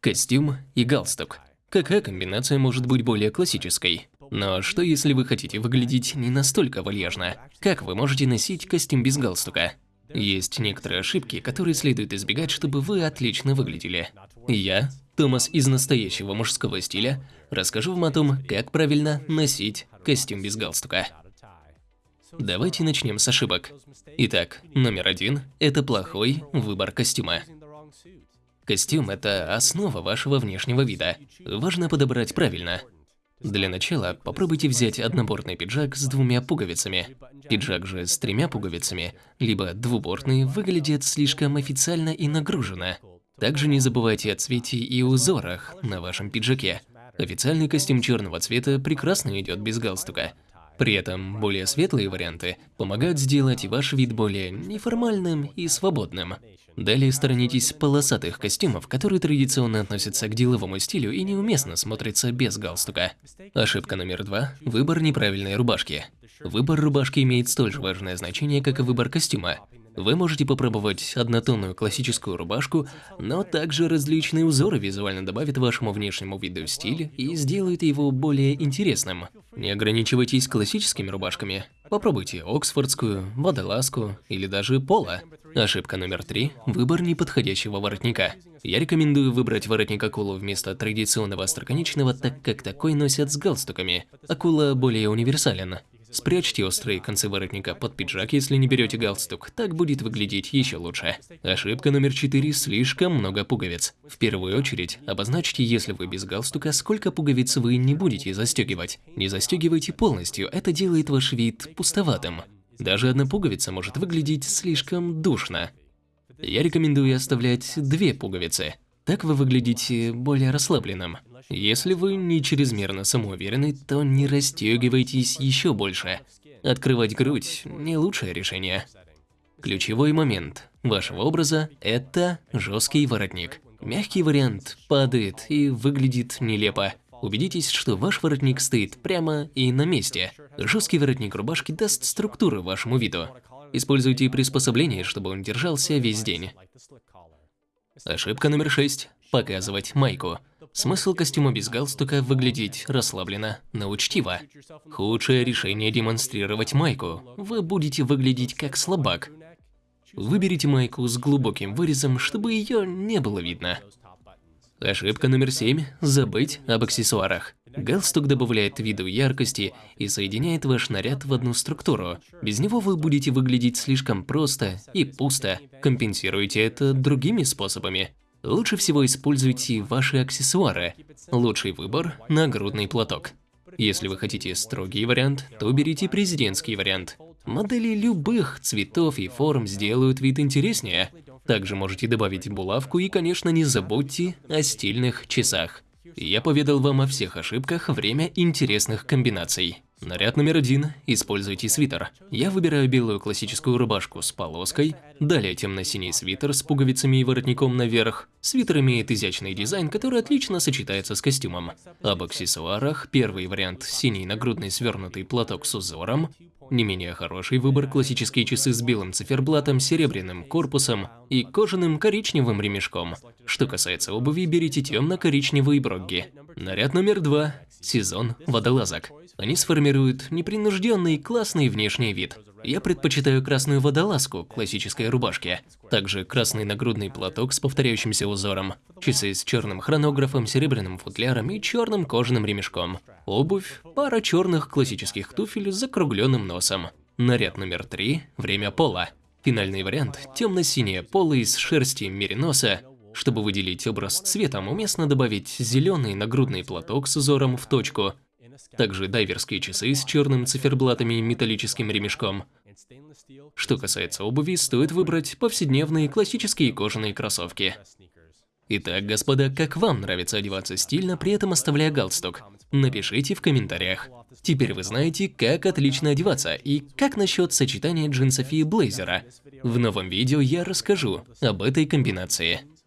Костюм и галстук. Какая комбинация может быть более классической? Но что если вы хотите выглядеть не настолько вальяжно? Как вы можете носить костюм без галстука? Есть некоторые ошибки, которые следует избегать, чтобы вы отлично выглядели. Я, Томас из настоящего мужского стиля, расскажу вам о том, как правильно носить костюм без галстука. Давайте начнем с ошибок. Итак, номер один – это плохой выбор костюма. Костюм – это основа вашего внешнего вида. Важно подобрать правильно. Для начала попробуйте взять однобортный пиджак с двумя пуговицами. Пиджак же с тремя пуговицами, либо двубортный, выглядит слишком официально и нагруженно. Также не забывайте о цвете и узорах на вашем пиджаке. Официальный костюм черного цвета прекрасно идет без галстука. При этом более светлые варианты помогают сделать ваш вид более неформальным и свободным. Далее сторонитесь полосатых костюмов, которые традиционно относятся к деловому стилю и неуместно смотрятся без галстука. Ошибка номер два – выбор неправильной рубашки. Выбор рубашки имеет столь же важное значение, как и выбор костюма. Вы можете попробовать однотонную классическую рубашку, но также различные узоры визуально добавят вашему внешнему виду стиль и сделают его более интересным. Не ограничивайтесь классическими рубашками. Попробуйте оксфордскую, водолазку или даже поло. Ошибка номер три – выбор неподходящего воротника. Я рекомендую выбрать воротник акулу вместо традиционного остроконечного, так как такой носят с галстуками. Акула более универсален. Спрячьте острые концы воротника под пиджак, если не берете галстук, так будет выглядеть еще лучше. Ошибка номер 4 – слишком много пуговиц. В первую очередь, обозначьте, если вы без галстука, сколько пуговиц вы не будете застегивать. Не застегивайте полностью, это делает ваш вид пустоватым. Даже одна пуговица может выглядеть слишком душно. Я рекомендую оставлять две пуговицы. Так вы выглядите более расслабленным. Если вы не чрезмерно самоуверены, то не расстегивайтесь еще больше. Открывать грудь – не лучшее решение. Ключевой момент вашего образа – это жесткий воротник. Мягкий вариант падает и выглядит нелепо. Убедитесь, что ваш воротник стоит прямо и на месте. Жесткий воротник рубашки даст структуру вашему виду. Используйте приспособление, чтобы он держался весь день. Ошибка номер шесть – показывать майку. Смысл костюма без галстука – выглядеть расслабленно, но учтиво. Худшее решение – демонстрировать майку. Вы будете выглядеть как слабак. Выберите майку с глубоким вырезом, чтобы ее не было видно. Ошибка номер семь – забыть об аксессуарах. Галстук добавляет виду яркости и соединяет ваш наряд в одну структуру. Без него вы будете выглядеть слишком просто и пусто. Компенсируйте это другими способами. Лучше всего используйте ваши аксессуары. Лучший выбор – нагрудный платок. Если вы хотите строгий вариант, то берите президентский вариант. Модели любых цветов и форм сделают вид интереснее. Также можете добавить булавку и, конечно, не забудьте о стильных часах. Я поведал вам о всех ошибках время интересных комбинаций. Наряд номер один. Используйте свитер. Я выбираю белую классическую рубашку с полоской, далее темно-синий свитер с пуговицами и воротником наверх. Свитер имеет изящный дизайн, который отлично сочетается с костюмом. Об аксессуарах первый вариант – синий нагрудный свернутый платок с узором, не менее хороший выбор – классические часы с белым циферблатом, серебряным корпусом и кожаным коричневым ремешком. Что касается обуви, берите темно-коричневые брогги. Наряд номер два – сезон водолазок. Они сформируют непринужденный классный внешний вид. Я предпочитаю красную водолазку классической рубашке, также красный нагрудный платок с повторяющимся узором, часы с черным хронографом, серебряным футляром и черным кожаным ремешком, обувь, пара черных классических туфель с закругленным носом. Наряд номер три – время пола. Финальный вариант – темно-синее поло из шерсти мериноса. Чтобы выделить образ цветом, уместно добавить зеленый нагрудный платок с узором в точку – также дайверские часы с черным циферблатами и металлическим ремешком. Что касается обуви, стоит выбрать повседневные классические кожаные кроссовки. Итак, господа, как вам нравится одеваться стильно, при этом оставляя галстук? Напишите в комментариях. Теперь вы знаете, как отлично одеваться и как насчет сочетания джинсов и блейзера. В новом видео я расскажу об этой комбинации.